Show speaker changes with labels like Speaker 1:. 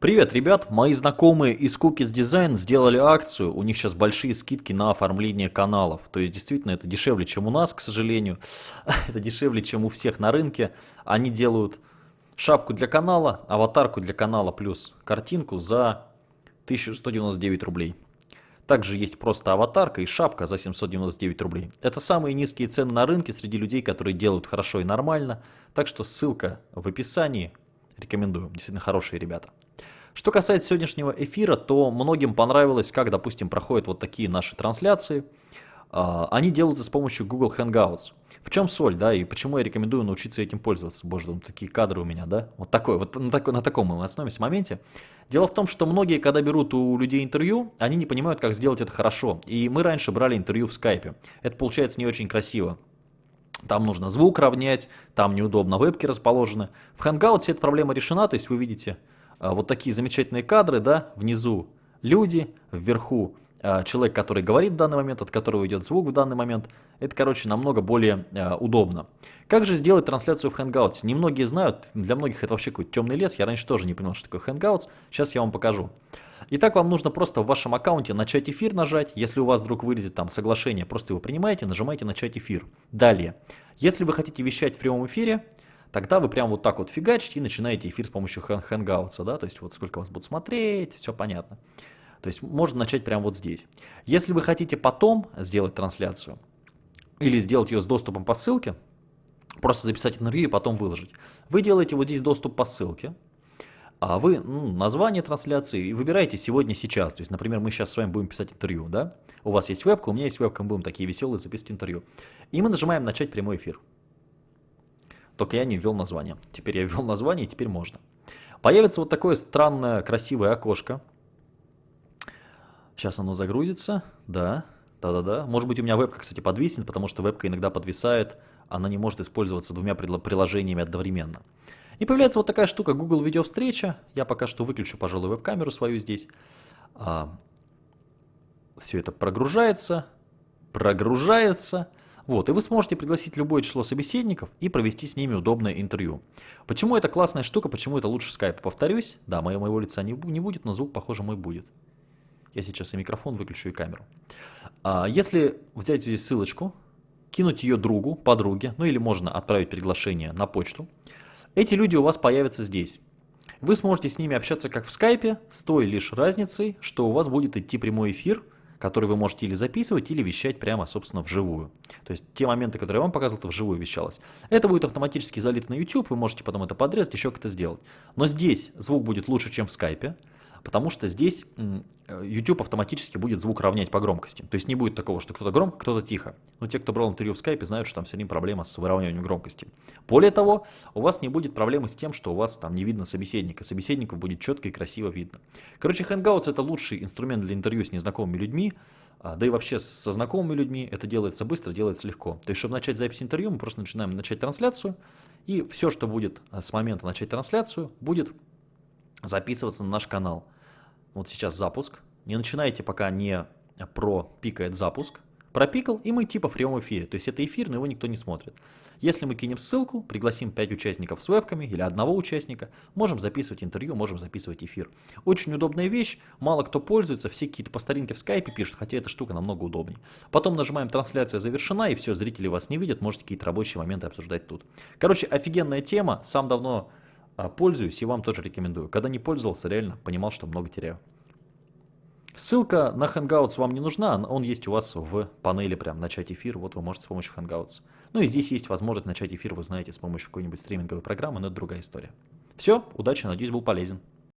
Speaker 1: Привет, ребят! Мои знакомые из Cookies Design сделали акцию. У них сейчас большие скидки на оформление каналов. То есть, действительно, это дешевле, чем у нас, к сожалению. это дешевле, чем у всех на рынке. Они делают шапку для канала, аватарку для канала плюс картинку за 1199 рублей. Также есть просто аватарка и шапка за 799 рублей. Это самые низкие цены на рынке среди людей, которые делают хорошо и нормально. Так что ссылка в описании. Рекомендую. Действительно хорошие ребята. Что касается сегодняшнего эфира, то многим понравилось, как, допустим, проходят вот такие наши трансляции. А, они делаются с помощью Google Hangouts. В чем соль, да, и почему я рекомендую научиться этим пользоваться? Боже, там такие кадры у меня, да? Вот такой, вот на, такой, на таком мы остановимся моменте. Дело в том, что многие, когда берут у людей интервью, они не понимают, как сделать это хорошо. И мы раньше брали интервью в скайпе. Это получается не очень красиво. Там нужно звук равнять, там неудобно вебки расположены. В Hangouts эта проблема решена, то есть вы видите а, вот такие замечательные кадры, да, внизу люди, вверху человек, который говорит в данный момент, от которого идет звук в данный момент. Это, короче, намного более а, удобно. Как же сделать трансляцию в Hangouts? Немногие знают, для многих это вообще какой-то темный лес, я раньше тоже не понял, что такое Hangouts, сейчас я вам покажу. Итак, вам нужно просто в вашем аккаунте начать эфир нажать, если у вас вдруг вылезет там соглашение, просто его принимаете, нажимаете начать эфир. Далее, если вы хотите вещать в прямом эфире, тогда вы прям вот так вот фигачите и начинаете эфир с помощью Hangouts, да, то есть вот сколько вас будут смотреть, все понятно. То есть можно начать прямо вот здесь. Если вы хотите потом сделать трансляцию или сделать ее с доступом по ссылке, просто записать интервью и потом выложить, вы делаете вот здесь доступ по ссылке, а вы ну, название трансляции и выбираете сегодня, сейчас. То есть, например, мы сейчас с вами будем писать интервью, да? У вас есть вебка, у меня есть вебка, мы будем такие веселые записывать интервью. И мы нажимаем начать прямой эфир. Только я не ввел название. Теперь я ввел название, и теперь можно. Появится вот такое странное, красивое окошко. Сейчас оно загрузится. Да, да-да-да. Может быть, у меня вебка, кстати, подвиснет, потому что вебка иногда подвисает. Она не может использоваться двумя приложениями одновременно. И появляется вот такая штука Google видеовстреча. Я пока что выключу, пожалуй, веб-камеру свою здесь. А, все это прогружается, прогружается. Вот, и вы сможете пригласить любое число собеседников и провести с ними удобное интервью. Почему это классная штука, почему это лучше скайпа? Повторюсь, да, моего, моего лица не, не будет, но звук, похоже, мой будет. Я сейчас и микрофон выключу, и камеру. А, если взять здесь ссылочку, кинуть ее другу, подруге, ну или можно отправить приглашение на почту, эти люди у вас появятся здесь. Вы сможете с ними общаться как в скайпе, с той лишь разницей, что у вас будет идти прямой эфир – который вы можете или записывать, или вещать прямо, собственно, вживую. То есть те моменты, которые я вам показывал, это вживую вещалось. Это будет автоматически залито на YouTube, вы можете потом это подрезать, еще как-то сделать. Но здесь звук будет лучше, чем в скайпе потому что здесь YouTube автоматически будет звук равнять по громкости. То есть не будет такого, что кто-то громко, кто-то тихо. Но те, кто брал интервью в скайпе, знают, что там все время проблема с выравниванием громкости. Более того, у вас не будет проблемы с тем, что у вас там не видно собеседника. Собеседников будет четко и красиво видно. Короче, Hangouts это лучший инструмент для интервью с незнакомыми людьми, а, да и вообще со знакомыми людьми это делается быстро, делается легко. То есть, чтобы начать запись интервью, мы просто начинаем начать трансляцию, и все, что будет а, с момента начать трансляцию, будет записываться на наш канал. Вот сейчас запуск. Не начинайте, пока не пропикает запуск. Пропикал, и мы типа в прямом эфире. То есть это эфир, но его никто не смотрит. Если мы кинем ссылку, пригласим 5 участников с вебками или одного участника, можем записывать интервью, можем записывать эфир. Очень удобная вещь, мало кто пользуется, все какие-то по старинке в скайпе пишут, хотя эта штука намного удобнее. Потом нажимаем трансляция завершена, и все, зрители вас не видят, можете какие-то рабочие моменты обсуждать тут. Короче, офигенная тема, сам давно пользуюсь и вам тоже рекомендую. Когда не пользовался, реально понимал, что много теряю. Ссылка на Hangouts вам не нужна, он есть у вас в панели прям начать эфир, вот вы можете с помощью Hangouts. Ну и здесь есть возможность начать эфир, вы знаете, с помощью какой-нибудь стриминговой программы, но это другая история. Все, удачи, надеюсь, был полезен.